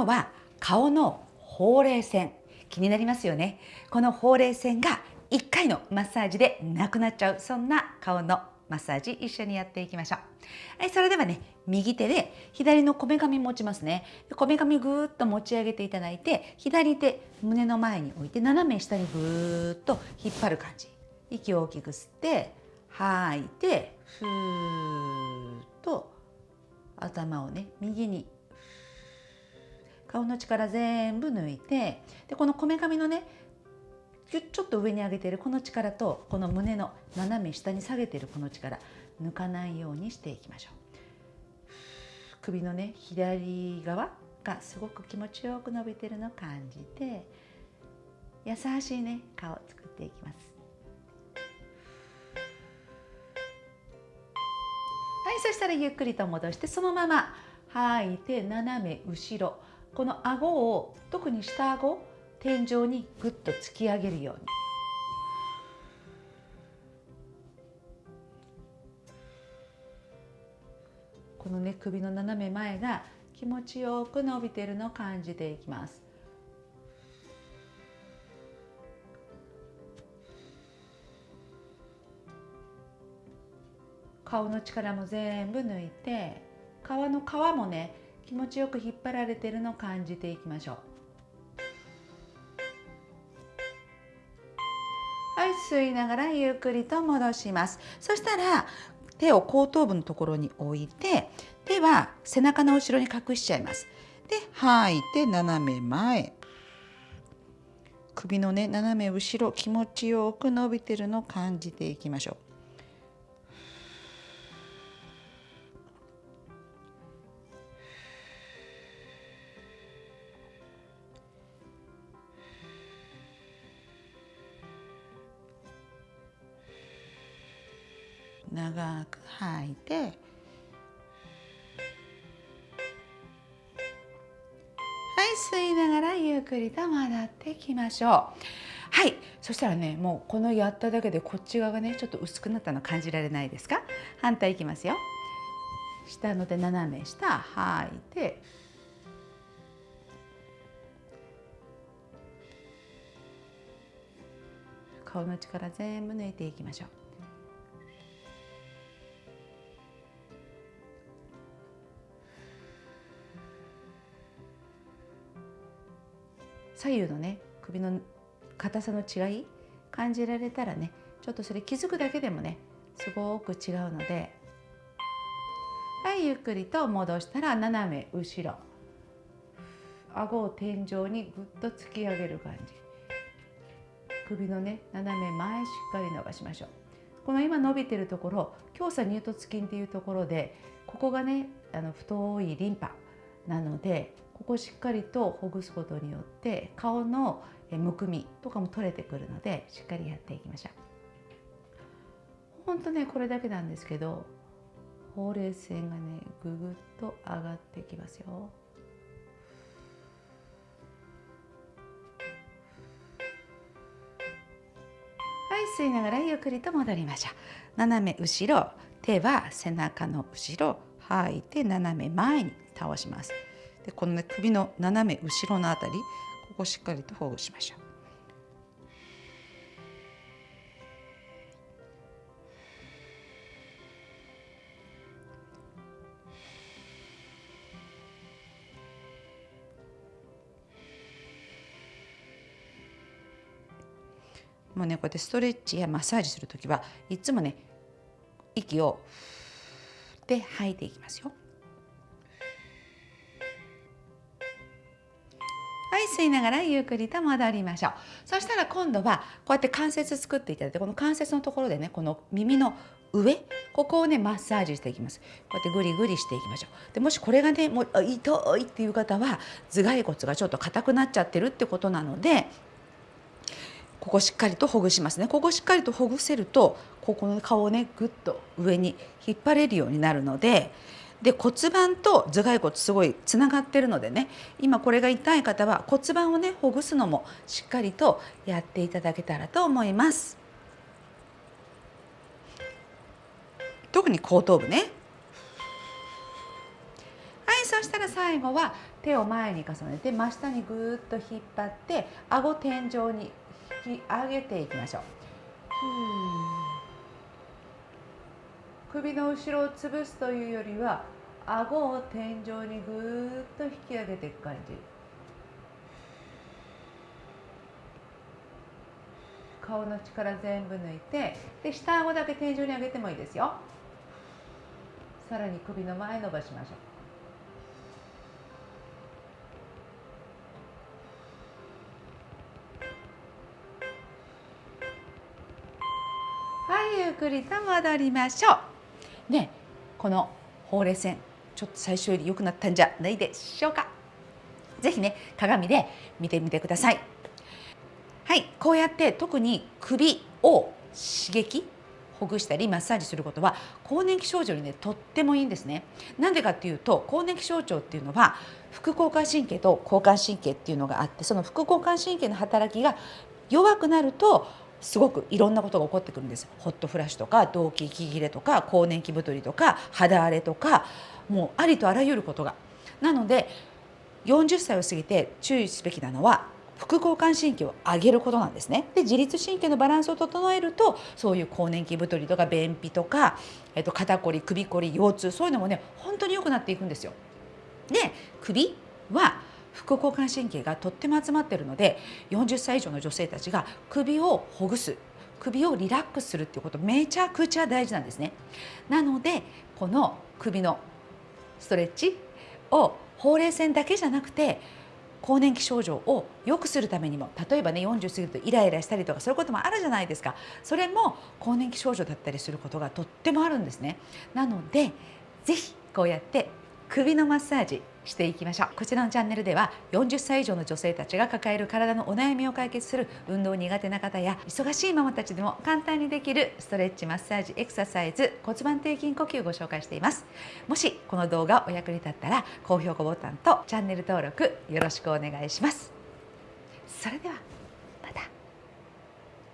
今日は顔のほうれい線。気になりますよね。このほうれい線が1回のマッサージでなくなっちゃう。そんな顔のマッサージ一緒にやっていきましょう。はいそれではね右手で左のこめかみ持ちますね。こめかみぐーっと持ち上げていただいて左手胸の前に置いて斜め下にぐーっと引っ張る感じ。息を大きく吸って吐いてふーっと頭をね右に顔の力全部抜いてでこのこめかみのねちょっと上に上げているこの力とこの胸の斜め下に下げているこの力抜かないようにしていきましょう。首のね左側がすごく気持ちよく伸びてるのを感じて優しいね顔を作っていきます。はいそしたらゆっくりと戻してそのまま吐いて斜め後ろ。この顎を特に下顎天井にぐっと突き上げるように。このね首の斜め前が気持ちよく伸びてるのを感じていきます。顔の力も全部抜いて皮の皮もね気持ちよく引っ張られているのを感じていきましょう。はい吸いながらゆっくりと戻します。そしたら手を後頭部のところに置いて手は背中の後ろに隠しちゃいます。で吐いて斜め前。首のね斜め後ろ気持ちよく伸びてるのを感じていきましょう。長く吐いてはい吸いながらゆっくりと戻ってきましょう。はいそしたらねもうこのやっただけでこっち側がねちょっと薄くなったの感じられないですか？反対いきますよ。下の手斜め下吐いて顔の力全部抜いていきましょう。左右のね首の硬さの違い感じられたらねちょっとそれ気づくだけでもねすごく違うのではいゆっくりと戻したら斜め後ろ。顎を天井にぐっと突き上げる感じ。首のね斜め前しっかり伸ばしましょう。この今伸びてるところ強鎖乳突筋っていうところでここがねあの太いリンパなのでここしっかりとほぐすことによって顔のむくみとかも取れてくるのでしっかりやっていきましょう。ほんとねこれだけなんですけどほうれい線がねぐぐっと上がってきますよ。はい吸いながらゆっくりと戻りましょう。斜め後ろ手は背中の後ろ吐いて斜め前に倒します。でこの、ね、首の斜め後ろのあたりここしっかりとほぐしましょう。もうねこうやってストレッチやマッサージする時はいつもね息をで吐いていきますよ。吸いながらゆっくりと戻りましょう。そしたら今度はこうやって関節作っていただいてこの関節のところでねこの耳の上ここをねマッサージしていきます。こうやってグリグリしていきましょう。でもしこれがねもう痛いっていう方は頭蓋骨がちょっと硬くなっちゃってるってことなのでここしっかりとほぐしますね。ここしっかりとほぐせるとここの顔をねぐっと上に引っ張れるようになるのでで骨盤と頭蓋骨すごいつながってるのでね今これが痛い方は骨盤をねほぐすのもしっかりとやっていただけたらと思います。特に後頭部ね。はいそしたら最後は手を前に重ねて真下にぐーっと引っ張って顎天井に引き上げていきましょう。首の後ろを潰すというよりは顎を天井にぐーっと引き上げていく感じ。顔の力全部抜いてで下顎だけ天井に上げてもいいですよ。さらに首の前伸ばしましょう。はいゆっくりと戻りましょう。ねこのほうれい線ちょっと最初より良くなったんじゃないでしょうか。ぜひね鏡で見てみてください。はいこうやって特に首を刺激ほぐしたりマッサージすることは更年期症状にねとってもいいんですね。なんでかっていうと更年期症状っていうのは副交感神経と交感神経っていうのがあってその副交感神経の働きが弱くなるとすごくいろんなことが起こってくるんですホットフラッシュとか動悸息切れとか更年期太りとか肌荒れとかもうありとあらゆることがなので40歳を過ぎて注意すべきなのは副交感神経を上げることなんですね。で自律神経のバランスを整えるとそういう更年期太りとか便秘とか、えっと、肩こり首こり腰痛そういうのもね本当に良くなっていくんですよ。で首は副交感神経がとっても集まっているので40歳以上の女性たちが首をほぐす首をリラックスするっていうことめちゃくちゃ大事なんですね。なのでこの首のストレッチをほうれい線だけじゃなくて更年期症状を良くするためにも例えばね40過ぎるとイライラしたりとかそういうこともあるじゃないですかそれも更年期症状だったりすることがとってもあるんですねなので是非こうやって首のマッサージしていきましょう。こちらのチャンネルでは40歳以上の女性たちが抱える体のお悩みを解決する運動苦手な方や忙しいママたちでも簡単にできるストレッチマッサージエクササイズ骨盤底筋呼吸をご紹介しています。もしこの動画お役に立ったら高評価ボタンとチャンネル登録よろしくお願いします。それでは